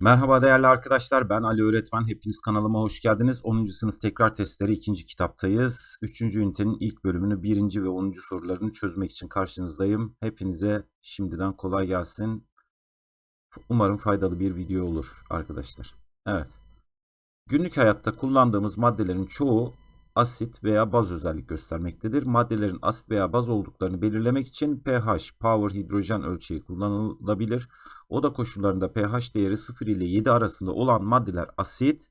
Merhaba değerli arkadaşlar ben Ali Öğretmen hepiniz kanalıma hoş geldiniz 10. sınıf tekrar testleri 2. kitaptayız 3. ünitenin ilk bölümünü 1. ve 10. sorularını çözmek için karşınızdayım hepinize şimdiden kolay gelsin umarım faydalı bir video olur arkadaşlar evet günlük hayatta kullandığımız maddelerin çoğu asit veya baz özellik göstermektedir. Maddelerin asit veya baz olduklarını belirlemek için pH, power hidrojen ölçeği kullanılabilir. Oda koşullarında pH değeri 0 ile 7 arasında olan maddeler asit,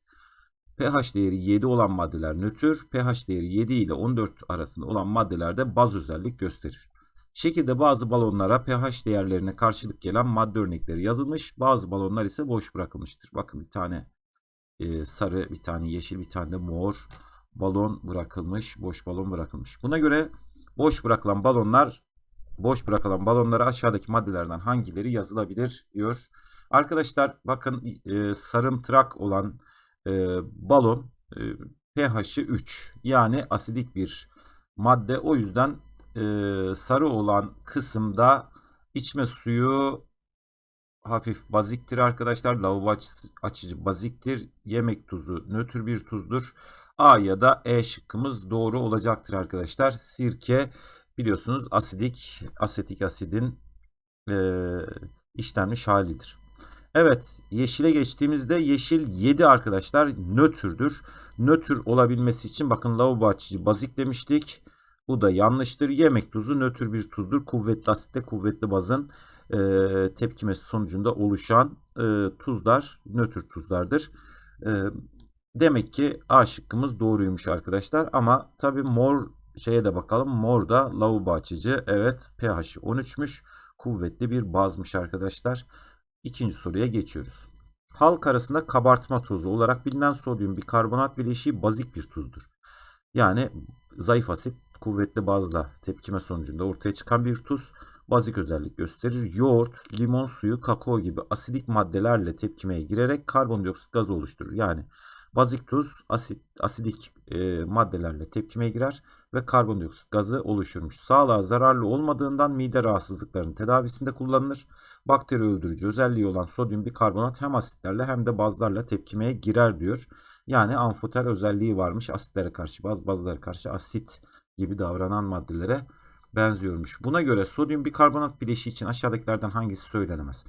pH değeri 7 olan maddeler nötr, pH değeri 7 ile 14 arasında olan maddelerde baz özellik gösterir. Şekilde bazı balonlara pH değerlerine karşılık gelen madde örnekleri yazılmış, bazı balonlar ise boş bırakılmıştır. Bakın bir tane e, sarı, bir tane yeşil, bir tane de mor balon bırakılmış, boş balon bırakılmış. Buna göre boş bırakılan balonlar boş bırakılan balonlara aşağıdaki maddelerden hangileri yazılabilir diyor. Arkadaşlar bakın e, sarımtırak olan e, balon e, pH'i 3 yani asidik bir madde. O yüzden e, sarı olan kısımda içme suyu hafif baziktir arkadaşlar. Lavabo açıcı baziktir. Yemek tuzu nötr bir tuzdur. A ya da E şıkkımız doğru olacaktır arkadaşlar. Sirke biliyorsunuz asidik, asetik asidin e, işlenmiş halidir. Evet yeşile geçtiğimizde yeşil 7 arkadaşlar nötrdür. Nötr olabilmesi için bakın lavabo açıcı bazik demiştik. Bu da yanlıştır. Yemek tuzu nötr bir tuzdur. Kuvvetli asitte kuvvetli bazın e, tepkimesi sonucunda oluşan e, tuzlar nötr tuzlardır. E, demek ki A şıkkımız doğruymuş arkadaşlar. Ama tabi mor şeye de bakalım. Mor da lavabo açıcı. Evet pH 13'müş. Kuvvetli bir bazmış arkadaşlar. İkinci soruya geçiyoruz. Halk arasında kabartma tozu olarak bilinen sodyum bikarbonat bileşiği bazik bir tuzdur. Yani zayıf asit kuvvetli bazla tepkime sonucunda ortaya çıkan bir tuz bazik özellik gösterir. Yoğurt, limon suyu, kakao gibi asidik maddelerle tepkimeye girerek karbondioksit gazı oluşturur. Yani bazik tuz asit, asidik e, maddelerle tepkimeye girer ve karbondioksit gazı oluşturmuş. Sağlığa zararlı olmadığından mide rahatsızlıklarının tedavisinde kullanılır. Bakteri öldürücü özelliği olan sodyum bikarbonat hem asitlerle hem de bazlarla tepkimeye girer diyor. Yani amfoter özelliği varmış asitlere karşı baz bazlara karşı asit gibi davranan maddelere benziyormuş. Buna göre sodyum bikarbonat bileşiği için aşağıdakilerden hangisi söylenemez?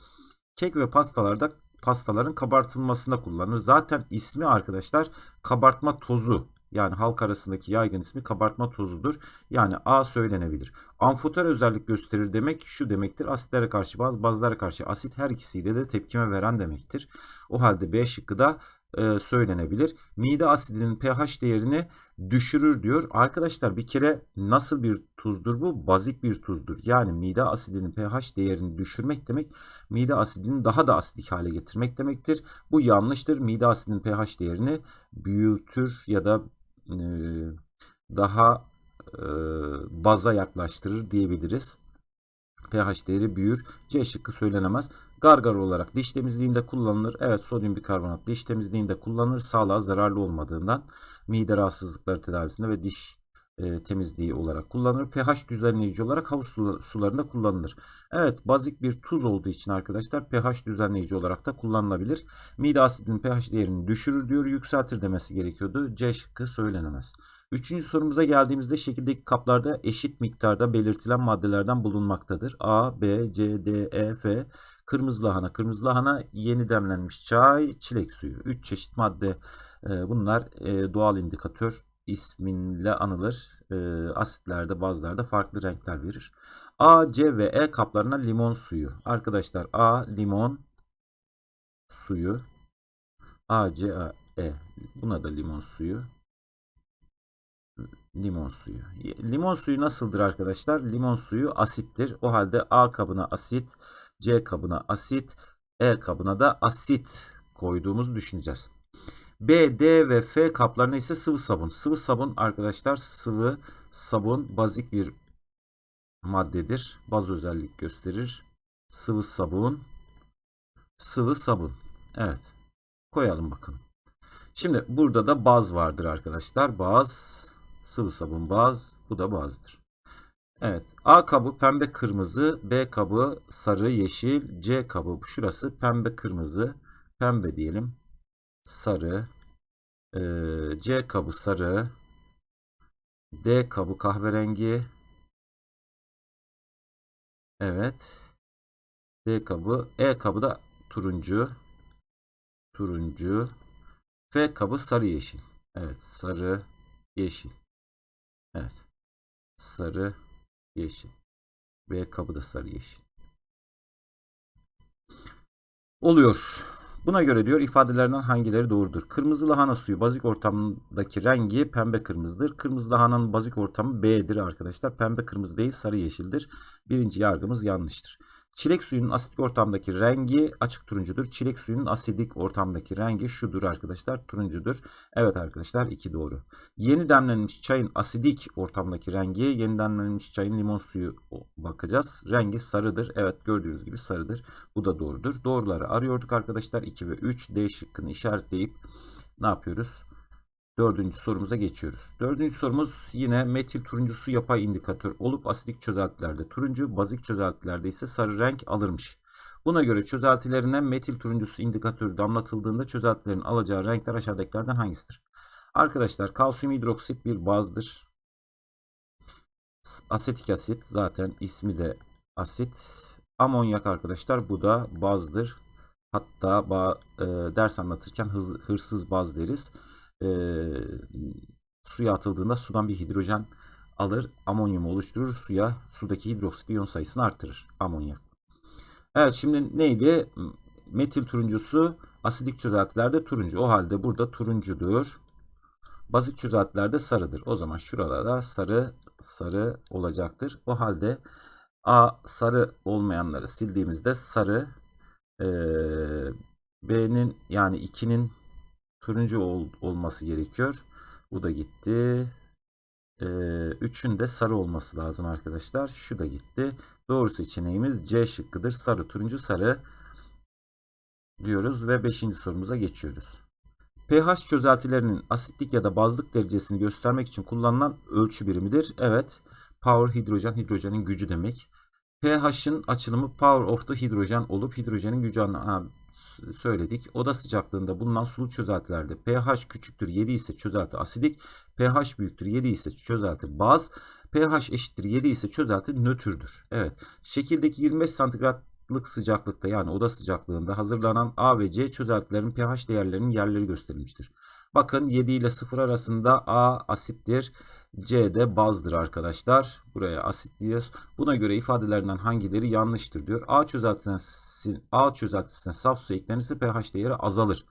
Kek ve pastalarda pastaların kabartılmasında kullanılır. Zaten ismi arkadaşlar kabartma tozu yani halk arasındaki yaygın ismi kabartma tozudur. Yani A söylenebilir. Amfoter özellik gösterir demek şu demektir. Asitlere karşı baz, bazlara karşı asit her ikisiyle de tepkime veren demektir. O halde B şıkkı da e, söylenebilir. Mide asidinin pH değerini düşürür diyor. Arkadaşlar bir kere nasıl bir tuzdur bu? Bazik bir tuzdur. Yani mide asidinin pH değerini düşürmek demek mide asidini daha da asidik hale getirmek demektir. Bu yanlıştır. Mide asidinin pH değerini büyütür ya da e, daha e, baza yaklaştırır diyebiliriz pH değeri büyür. C şıkkı söylenemez. Gargar olarak diş temizliğinde kullanılır. Evet sodyum bikarbonat diş temizliğinde kullanılır. Sağlığa zararlı olmadığından mide rahatsızlıkları tedavisinde ve diş e, temizliği olarak kullanılır. pH düzenleyici olarak havuz sularında kullanılır. Evet bazik bir tuz olduğu için arkadaşlar pH düzenleyici olarak da kullanılabilir. Mide asidinin pH değerini düşürür diyor. Yükseltir demesi gerekiyordu. C şıkkı söylenemez. Üçüncü sorumuza geldiğimizde şekildeki kaplarda eşit miktarda belirtilen maddelerden bulunmaktadır. A, B, C, D, E, F. Kırmızı lahana. Kırmızı lahana yeni demlenmiş çay, çilek suyu. Üç çeşit madde e, bunlar e, doğal indikatör isminle anılır. E, asitlerde bazılarda farklı renkler verir. A, C ve E kaplarına limon suyu. Arkadaşlar A limon suyu. A, C, A, E. Buna da limon suyu. Limon suyu. Limon suyu nasıldır arkadaşlar? Limon suyu asittir. O halde A kabına asit, C kabına asit, E kabına da asit koyduğumuzu düşüneceğiz. B, D ve F kaplarına ise sıvı sabun. Sıvı sabun arkadaşlar sıvı sabun bazik bir maddedir. Baz özellik gösterir. Sıvı sabun. Sıvı sabun. Evet. Koyalım bakalım. Şimdi burada da baz vardır arkadaşlar. Baz, sıvı sabun baz. Bu da bazdır. Evet. A kabı pembe kırmızı, B kabı sarı yeşil, C kabı şurası pembe kırmızı, pembe diyelim. Sarı. Ee, C kabı sarı. D kabı kahverengi. Evet. D kabı. E kabı da turuncu. Turuncu. F kabı sarı yeşil. Evet. Sarı yeşil. Evet. Sarı yeşil. B kabı da sarı yeşil. Oluyor. Buna göre diyor ifadelerden hangileri doğrudur? Kırmızı lahana suyu bazik ortamdaki rengi pembe kırmızıdır. Kırmızı lahananın bazik ortamı B'dir arkadaşlar. Pembe kırmızı değil sarı yeşildir. Birinci yargımız yanlıştır. Çilek suyunun asidik ortamdaki rengi açık turuncudur. Çilek suyunun asidik ortamdaki rengi şudur arkadaşlar. Turuncudur. Evet arkadaşlar iki doğru. Yeni demlenmiş çayın asidik ortamdaki rengi yeni demlenmiş çayın limon suyu bakacağız. Rengi sarıdır. Evet gördüğünüz gibi sarıdır. Bu da doğrudur. Doğruları arıyorduk arkadaşlar. 2 ve 3 D şıkkını işaretleyip ne yapıyoruz? Dördüncü sorumuza geçiyoruz. Dördüncü sorumuz yine metil turuncusu yapay indikatör olup asidik çözeltilerde turuncu, bazik çözeltilerde ise sarı renk alırmış. Buna göre çözeltilerine metil turuncusu indikatörü damlatıldığında çözeltilerin alacağı renkler aşağıdakilerden hangisidir? Arkadaşlar kalsiyum hidroksit bir bazdır. Asetik asit zaten ismi de asit. Amonyak arkadaşlar bu da bazdır. Hatta ba, e, ders anlatırken hız, hırsız baz deriz e, suya atıldığında sudan bir hidrojen alır, amonyum oluşturur, suya sudaki hidroksit iyon sayısını artırır. Amonyak. Evet şimdi neydi? Metil turuncusu asidik çözeltilerde turuncu. O halde burada turuncudur. Bazik çözeltilerde sarıdır. O zaman şuralarda sarı sarı olacaktır. O halde A sarı olmayanları sildiğimizde sarı e, B'nin yani 2'nin turuncu ol, olması gerekiyor. Bu da gitti. Ee, üçün de sarı olması lazım arkadaşlar. Şu da gitti. Doğru seçeneğimiz C şıkkıdır. Sarı, turuncu, sarı diyoruz ve 5. sorumuza geçiyoruz. pH çözeltilerinin asitlik ya da bazlık derecesini göstermek için kullanılan ölçü birimidir. Evet. Power hidrojen, hidrojenin gücü demek. pH'ın açılımı power of the hidrojen olup hidrojenin gücü anlamı söyledik. Oda sıcaklığında bulunan sulu çözeltilerde pH küçüktür 7 ise çözelti asidik, pH büyüktür 7 ise çözelti baz, pH eşittir 7 ise çözelti nötrdür. Evet. Şekildeki 25 santigratlık sıcaklıkta yani oda sıcaklığında hazırlanan A ve C çözeltilerin pH değerlerinin yerleri gösterilmiştir. Bakın 7 ile 0 arasında A asittir. C de bazdır arkadaşlar. Buraya asit diyoruz. Buna göre ifadelerinden hangileri yanlıştır diyor. A çözeltisine, A çözeltisine saf su eklenirse pH değeri azalır.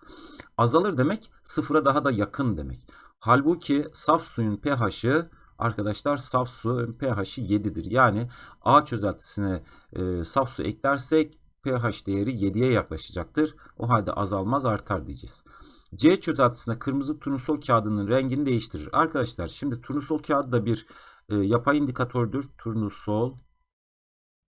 Azalır demek sıfıra daha da yakın demek. Halbuki saf suyun pH'ı arkadaşlar saf suyun pH'i 7'dir. Yani A çözeltisine e, saf su eklersek pH değeri 7'ye yaklaşacaktır. O halde azalmaz artar diyeceğiz. C çözeltisine kırmızı turnusol kağıdının rengini değiştirir. Arkadaşlar şimdi turnusol kağıdı da bir e, yapay indikatördür. Turnusol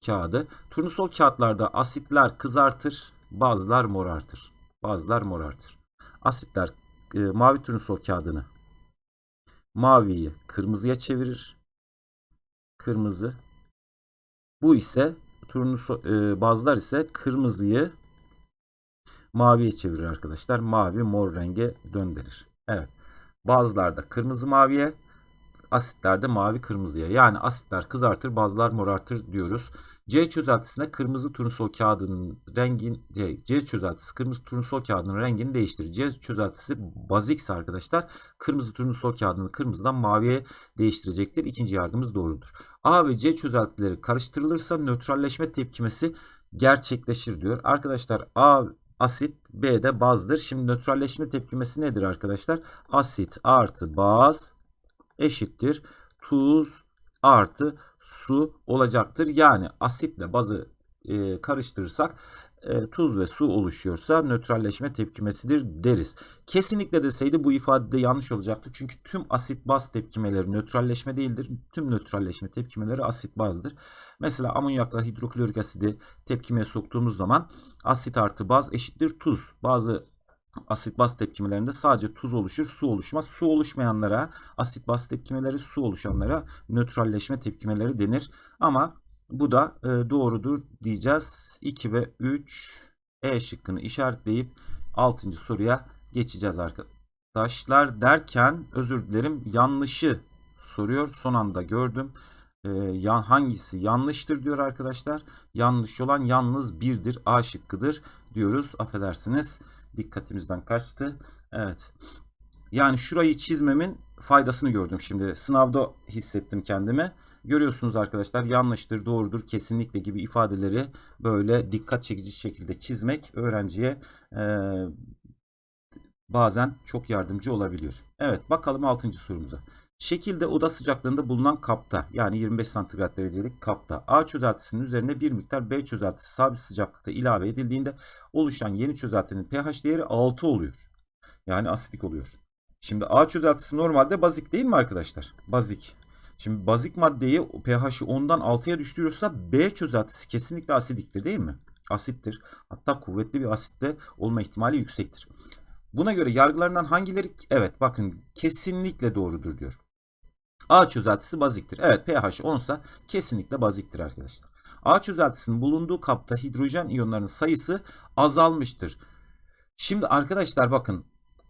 kağıdı. Turnusol kağıtlarda asitler kızartır, bazılar morartır. Bazılar morartır. Asitler e, mavi turnusol kağıdını maviyi kırmızıya çevirir. Kırmızı. Bu ise turnusol e, bazılar ise kırmızıyı maviye çevirir arkadaşlar. Mavi mor renge döndürür. Evet. Bazılarda kırmızı maviye, asitlerde mavi kırmızıya. Yani asitler kızartır, bazılar morartır diyoruz. C çözeltisine kırmızı turnusol kağıdının rengin C, C çözeltisi kırmızı turnusol kağıdının rengini değiştirir. C çözeltisi bazikse arkadaşlar kırmızı turnusol kağıdını kırmızıdan maviye değiştirecektir. İkinci yargımız doğrudur. A ve C çözeltileri karıştırılırsa nötralleşme tepkimesi gerçekleşir diyor. Arkadaşlar A asit B de bazdır. Şimdi nötralleşme tepkimesi nedir arkadaşlar? Asit artı baz eşittir. Tuz artı su olacaktır. Yani asitle bazı e, karıştırırsak e, tuz ve su oluşuyorsa nötralleşme tepkimesidir deriz. Kesinlikle deseydi bu ifade de yanlış olacaktı. Çünkü tüm asit baz tepkimeleri nötralleşme değildir. Tüm nötralleşme tepkimeleri asit bazdır. Mesela amonyakla hidroklorik asidi tepkimeye soktuğumuz zaman asit artı baz eşittir tuz. Bazı asit baz tepkimelerinde sadece tuz oluşur, su oluşmaz. Su oluşmayanlara asit baz tepkimeleri, su oluşanlara nötralleşme tepkimeleri denir. Ama bu da e, doğrudur diyeceğiz. 2 ve 3 E şıkkını işaretleyip 6. soruya geçeceğiz arkadaşlar derken özür dilerim yanlışı soruyor. Son anda gördüm. Ee, yan, hangisi yanlıştır diyor arkadaşlar. Yanlış olan yalnız birdir. A şıkkıdır diyoruz. Affedersiniz. Dikkatimizden kaçtı. Evet. Yani şurayı çizmemin faydasını gördüm şimdi. Sınavda hissettim kendimi. Görüyorsunuz arkadaşlar yanlıştır, doğrudur, kesinlikle gibi ifadeleri böyle dikkat çekici şekilde çizmek öğrenciye e, bazen çok yardımcı olabiliyor. Evet bakalım 6. sorumuza. Şekilde oda sıcaklığında bulunan kapta yani 25 santigrat derecelik kapta A çözeltisinin üzerine bir miktar B çözeltisi sabit sıcaklıkta ilave edildiğinde oluşan yeni çözeltinin pH değeri 6 oluyor. Yani asidik oluyor. Şimdi A çözeltisi normalde bazik değil mi arkadaşlar? Bazik. Şimdi bazik maddeyi pH'i 10'dan 6'ya düşürüyorsa B çözeltisi kesinlikle asidiktir değil mi? Asittir. Hatta kuvvetli bir asitte olma ihtimali yüksektir. Buna göre yargılarından hangileri evet bakın kesinlikle doğrudur diyor. A çözeltisi baziktir. Evet pH 10 ise kesinlikle baziktir arkadaşlar. A çözeltisinin bulunduğu kapta hidrojen iyonlarının sayısı azalmıştır. Şimdi arkadaşlar bakın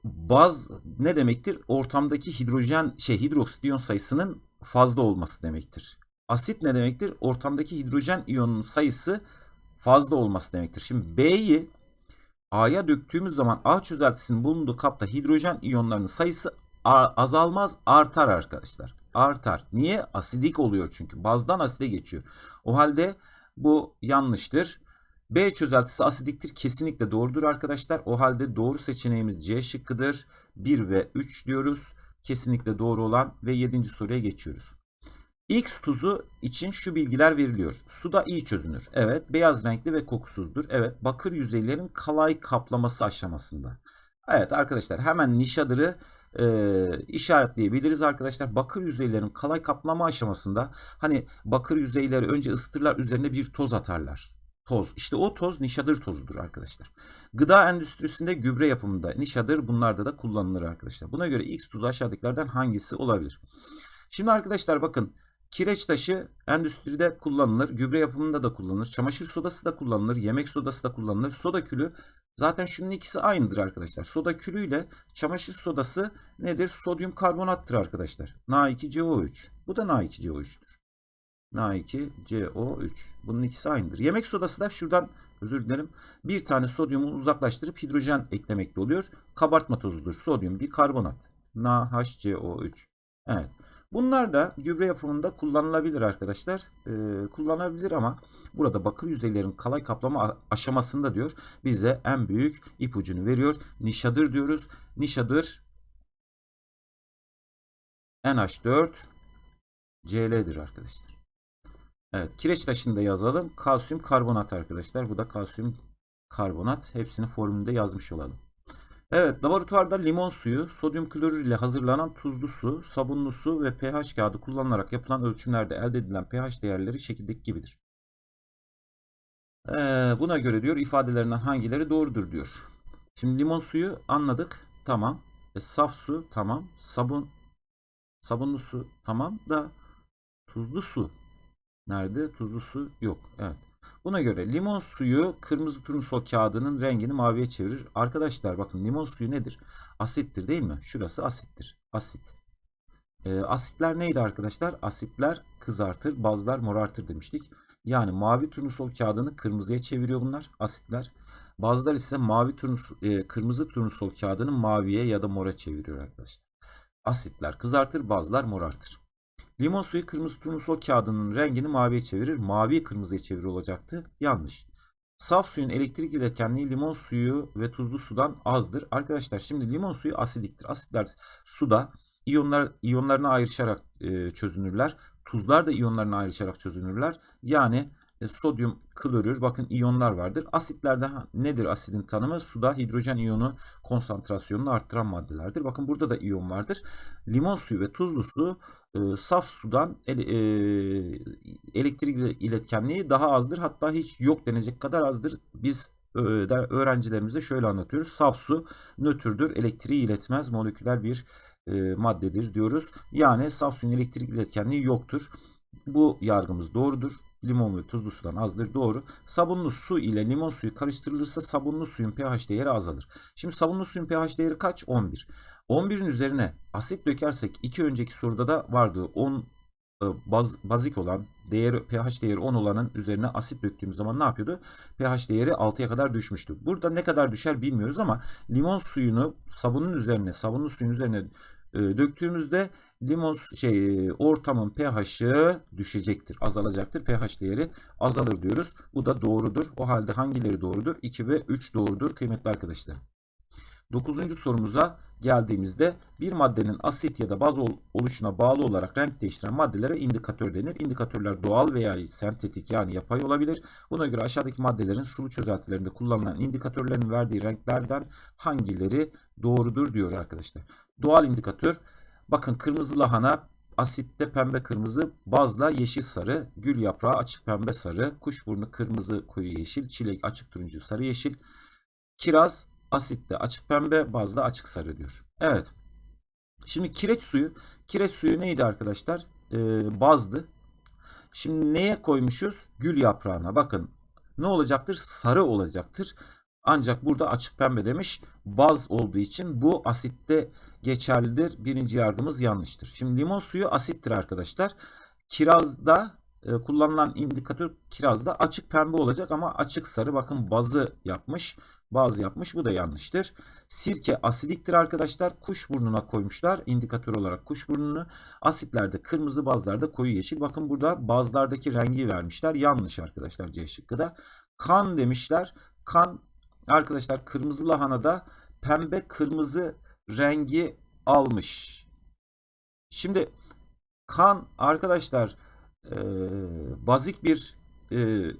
baz ne demektir? Ortamdaki hidrojen şey hidroksit iyon sayısının fazla olması demektir. Asit ne demektir? Ortamdaki hidrojen iyonunun sayısı fazla olması demektir. Şimdi B'yi A'ya döktüğümüz zaman A çözeltisinin bulunduğu kapta hidrojen iyonlarının sayısı azalmaz artar arkadaşlar. Artar. Niye? Asidik oluyor çünkü. Bazdan aside geçiyor. O halde bu yanlıştır. B çözeltisi asidiktir. Kesinlikle doğrudur arkadaşlar. O halde doğru seçeneğimiz C şıkkıdır. 1 ve 3 diyoruz. Kesinlikle doğru olan ve 7. soruya geçiyoruz. X tuzu için şu bilgiler veriliyor. Suda iyi çözünür. Evet. Beyaz renkli ve kokusuzdur. Evet. Bakır yüzeylerin kalay kaplaması aşamasında. Evet arkadaşlar hemen nişadırı e, işaretleyebiliriz arkadaşlar. Bakır yüzeylerin kalay kaplama aşamasında hani bakır yüzeyleri önce ısıtırlar üzerine bir toz atarlar. Toz. İşte o toz nişadır tozudur arkadaşlar. Gıda endüstrisinde gübre yapımında nişadır bunlarda da kullanılır arkadaşlar. Buna göre X tuzu aşağıdakilerden hangisi olabilir? Şimdi arkadaşlar bakın Kireç taşı endüstride kullanılır, gübre yapımında da kullanılır, çamaşır sodası da kullanılır, yemek sodası da kullanılır. Soda külü zaten şunun ikisi aynıdır arkadaşlar. Soda külü ile çamaşır sodası nedir? Sodyum karbonattır arkadaşlar. Na2CO3. Bu da Na2CO3'tür. Na2CO3. Bunun ikisi aynıdır. Yemek sodası da şuradan özür dilerim. Bir tane sodyumu uzaklaştırıp hidrojen eklemekte oluyor. Kabartma tozudur. Sodyum bir karbonat. NaHCO3. Evet. Bunlar da gübre yapımında kullanılabilir arkadaşlar. Ee, kullanabilir ama burada bakır yüzeylerin kalay kaplama aşamasında diyor bize en büyük ipucunu veriyor. Nişadır diyoruz. Nişadır NH4 Cl'dir arkadaşlar. Evet kireç taşını da yazalım. Kalsiyum karbonat arkadaşlar. Bu da kalsiyum karbonat. Hepsini formülünde yazmış olalım. Evet, laboratuvarda limon suyu, sodyum klorür ile hazırlanan tuzlu su, sabunlu su ve pH kağıdı kullanılarak yapılan ölçümlerde elde edilen pH değerleri şekildeki gibidir. Ee, buna göre diyor ifadelerinden hangileri doğrudur diyor. Şimdi limon suyu anladık. Tamam. E, saf su tamam. Sabun sabunlu su tamam da tuzlu su nerede? Tuzlu su yok. Evet. Buna göre limon suyu kırmızı turnusol kağıdının rengini maviye çevirir. Arkadaşlar bakın limon suyu nedir? Asittir değil mi? Şurası asittir. Asit. E, asitler neydi arkadaşlar? Asitler kızartır, bazlar morartır demiştik. Yani mavi turnusol kağıdını kırmızıya çeviriyor bunlar asitler. Bazılar ise mavi turnusol, e, kırmızı turnusol kağıdını maviye ya da mora çeviriyor arkadaşlar. Asitler kızartır, bazılar morartır. Limon suyu kırmızı turnusol kağıdının rengini maviye çevirir. Mavi kırmızıya çevirir olacaktı. Yanlış. Saf suyun elektrik iletkenliği limon suyu ve tuzlu sudan azdır. Arkadaşlar şimdi limon suyu asidiktir. Asitler suda iyonlar iyonlarına ayrışarak e, çözünürler. Tuzlar da iyonlarına ayrışarak çözünürler. Yani e, sodyum klorür bakın iyonlar vardır. Asitlerde nedir asidin tanımı? Suda hidrojen iyonu konsantrasyonunu arttıran maddelerdir. Bakın burada da iyon vardır. Limon suyu ve tuzlu su e, saf sudan ele, e, elektrik iletkenliği daha azdır. Hatta hiç yok denecek kadar azdır. Biz e, öğrencilerimize şöyle anlatıyoruz. Saf su nötrdür. Elektriği iletmez. Moleküler bir e, maddedir diyoruz. Yani saf suyun elektrik iletkenliği yoktur. Bu yargımız doğrudur. Limon ve tuzlu sudan azdır. Doğru. Sabunlu su ile limon suyu karıştırılırsa sabunlu suyun pH değeri azalır. Şimdi sabunlu suyun pH değeri kaç? 11. 11'in üzerine asit dökersek iki önceki soruda da vardı. 10 e, baz, bazik olan değeri pH değeri 10 olanın üzerine asit döktüğümüz zaman ne yapıyordu? pH değeri 6'ya kadar düşmüştü. Burada ne kadar düşer bilmiyoruz ama limon suyunu sabunun üzerine, sabunlu suyun üzerine döktüğümüzde limon şey ortamın pH'ı düşecektir, azalacaktır. pH değeri azalır diyoruz. Bu da doğrudur. O halde hangileri doğrudur? 2 ve 3 doğrudur kıymetli arkadaşlar. Dokuzuncu sorumuza geldiğimizde bir maddenin asit ya da baz oluşuna bağlı olarak renk değiştiren maddelere indikatör denir. İndikatörler doğal veya sentetik yani yapay olabilir. Buna göre aşağıdaki maddelerin sulu çözeltilerinde kullanılan indikatörlerin verdiği renklerden hangileri doğrudur diyor arkadaşlar. Doğal indikatör bakın kırmızı lahana asitte pembe kırmızı, bazla yeşil sarı, gül yaprağı açık pembe sarı, kuşburnu kırmızı koyu yeşil, çilek açık turuncu sarı yeşil, kiraz asitte açık pembe, bazda açık sarı diyor. Evet. Şimdi kireç suyu, kireç suyu neydi arkadaşlar? Ee, bazdı. Şimdi neye koymuşuz? Gül yaprağına. Bakın ne olacaktır? Sarı olacaktır. Ancak burada açık pembe demiş. Baz olduğu için bu asitte geçerlidir. Birinci yardımımız yanlıştır. Şimdi limon suyu asittir arkadaşlar. Kirazda e, kullanılan indikatör kirazda açık pembe olacak ama açık sarı. Bakın bazı yapmış. Bazı yapmış. Bu da yanlıştır. Sirke asidiktir arkadaşlar. Kuş burnuna koymuşlar. indikatör olarak kuş burnunu. Asitlerde kırmızı bazlarda koyu yeşil. Bakın burada bazlardaki rengi vermişler. Yanlış arkadaşlar C şıkkı da. Kan demişler. Kan arkadaşlar kırmızı lahanada pembe kırmızı rengi almış. Şimdi kan arkadaşlar e, bazik bir e,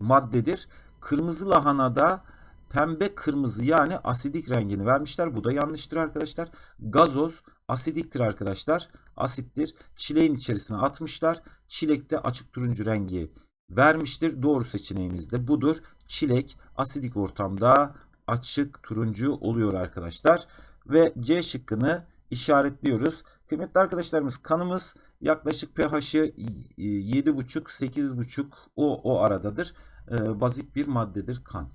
maddedir. Kırmızı lahanada pembe kırmızı yani asidik rengini vermişler. Bu da yanlıştır arkadaşlar. Gazoz asidiktir arkadaşlar. Asittir. Çileğin içerisine atmışlar. Çilekte açık turuncu rengi vermiştir. Doğru seçeneğimiz de budur. Çilek asidik ortamda açık turuncu oluyor arkadaşlar. Ve C şıkkını işaretliyoruz. Kıymetli arkadaşlarımız kanımız yaklaşık pH'ı 7,5 8,5 o, o aradadır. Ee, bazik bir maddedir kan.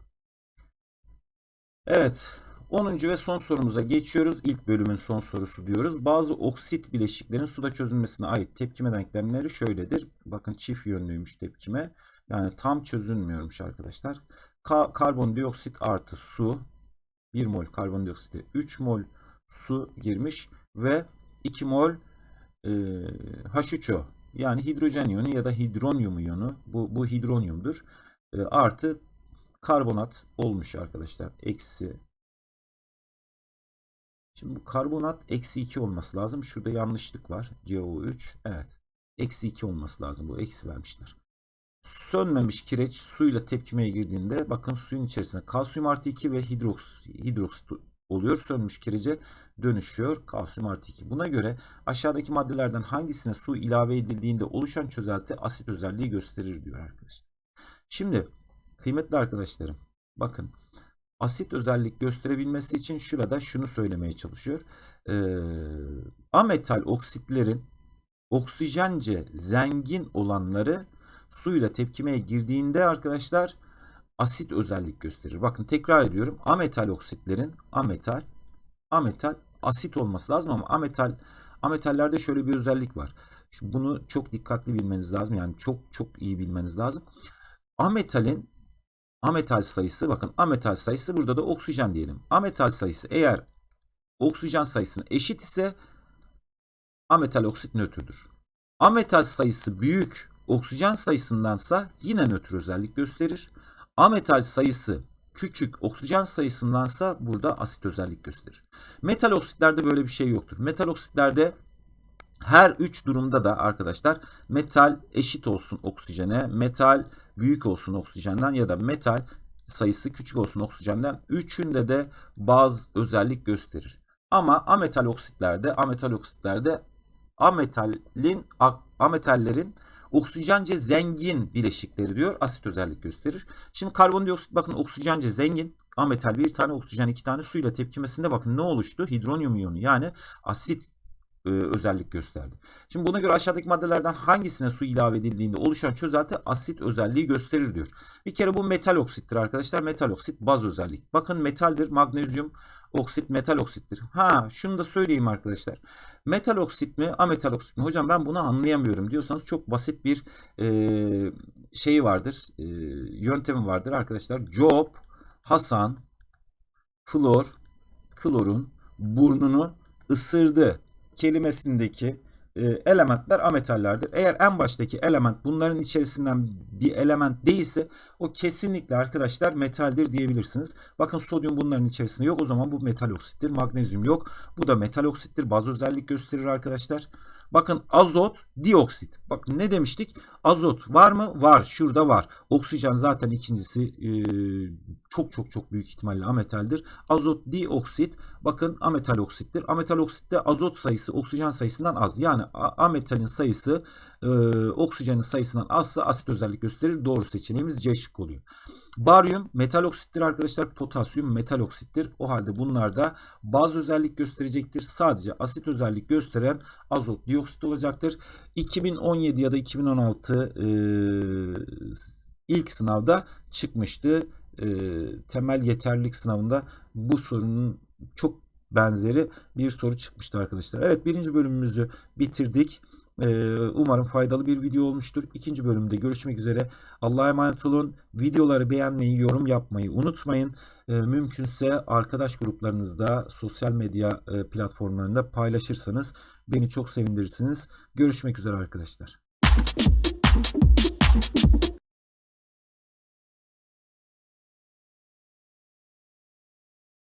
Evet 10. ve son sorumuza geçiyoruz. İlk bölümün son sorusu diyoruz. Bazı oksit bileşiklerin suda çözülmesine ait tepkime denklemleri şöyledir. Bakın çift yönlüymüş tepkime. Yani tam çözülmüyormuş arkadaşlar. Ka karbondioksit artı su 1 mol karbondioksite 3 mol su girmiş ve 2 mol e, H3O yani hidrojen iyonu ya da hidronyum iyonu bu, bu hidronyumdur. E, artı karbonat olmuş arkadaşlar. Eksi Şimdi bu karbonat eksi 2 olması lazım. Şurada yanlışlık var. CO3. Evet. Eksi 2 olması lazım. Bu eksi vermişler. Sönmemiş kireç suyla tepkimeye girdiğinde bakın suyun içerisinde kalsiyum artı 2 ve hidroks, hidroksit oluyor. Sönmüş kirece dönüşüyor. Kalsiyum artı 2. Buna göre aşağıdaki maddelerden hangisine su ilave edildiğinde oluşan çözelti asit özelliği gösterir diyor arkadaşlar. Şimdi kıymetli arkadaşlarım bakın asit özellik gösterebilmesi için şurada şunu söylemeye çalışıyor. Ee, ametal oksitlerin oksijence zengin olanları suyla tepkimeye girdiğinde arkadaşlar asit özellik gösterir. Bakın tekrar ediyorum. Ametal oksitlerin ametal ametal asit olması lazım ama ametal ametallerde şöyle bir özellik var. Şu bunu çok dikkatli bilmeniz lazım. Yani çok çok iyi bilmeniz lazım. Ametalin ametal sayısı bakın ametal sayısı burada da oksijen diyelim. Ametal sayısı eğer oksijen sayısına eşit ise ametal oksit nötrdür. Ametal sayısı büyük oksijen sayısındansa yine nötr özellik gösterir. Ametal sayısı küçük oksijen sayısındansa burada asit özellik gösterir. Metal oksitlerde böyle bir şey yoktur. Metal oksitlerde her üç durumda da arkadaşlar metal eşit olsun oksijene, metal büyük olsun oksijenden ya da metal sayısı küçük olsun oksijenden üçünde de baz özellik gösterir. Ama ametal oksitlerde, ametal oksitlerde ametalin ametallerin oksijence zengin bileşikleri diyor. Asit özellik gösterir. Şimdi karbondioksit bakın oksijence zengin. Ametal bir tane oksijen iki tane suyla tepkimesinde bakın ne oluştu? Hidronyum iyonu yani asit e, özellik gösterdi. Şimdi buna göre aşağıdaki maddelerden hangisine su ilave edildiğinde oluşan çözelti asit özelliği gösterir diyor. Bir kere bu metal oksittir arkadaşlar. Metal oksit baz özellik. Bakın metaldir. Magnezyum oksit metal oksittir. Ha şunu da söyleyeyim arkadaşlar. Metal oksit mi ametal oksit mi? Hocam ben bunu anlayamıyorum diyorsanız çok basit bir e, şeyi vardır. E, yöntemi vardır arkadaşlar. Job, Hasan, Flor, klorun burnunu ısırdı kelimesindeki e, elementler ametallerdir. Eğer en baştaki element bunların içerisinden bir element değilse o kesinlikle arkadaşlar metaldir diyebilirsiniz. Bakın sodyum bunların içerisinde yok o zaman bu metal oksittir. Magnezyum yok. Bu da metal oksittir. Baz özellik gösterir arkadaşlar. Bakın azot, dioksit. Bak ne demiştik? Azot var mı? Var. Şurada var. Oksijen zaten ikincisi e, çok çok çok büyük ihtimalle ametaldir. Azot, dioksit. Bakın ametal oksittir. Ametal oksitte azot sayısı oksijen sayısından az. Yani ametalin sayısı e, oksijenin sayısından azsa asit özellik gösterir. Doğru seçeneğimiz C şık oluyor. Baryum metal oksittir arkadaşlar. Potasyum metal oksittir. O halde bunlar da baz özellik gösterecektir. Sadece asit özellik gösteren azot dioksit olacaktır. 2017 ya da 2016 e, ilk sınavda çıkmıştı. E, temel yeterlilik sınavında bu sorunun çok benzeri bir soru çıkmıştı arkadaşlar. Evet birinci bölümümüzü bitirdik. Ee, umarım faydalı bir video olmuştur. İkinci bölümde görüşmek üzere. Allah'a emanet olun. Videoları beğenmeyi, yorum yapmayı unutmayın. Ee, mümkünse arkadaş gruplarınızda, sosyal medya e, platformlarında paylaşırsanız beni çok sevindirirsiniz. Görüşmek üzere arkadaşlar.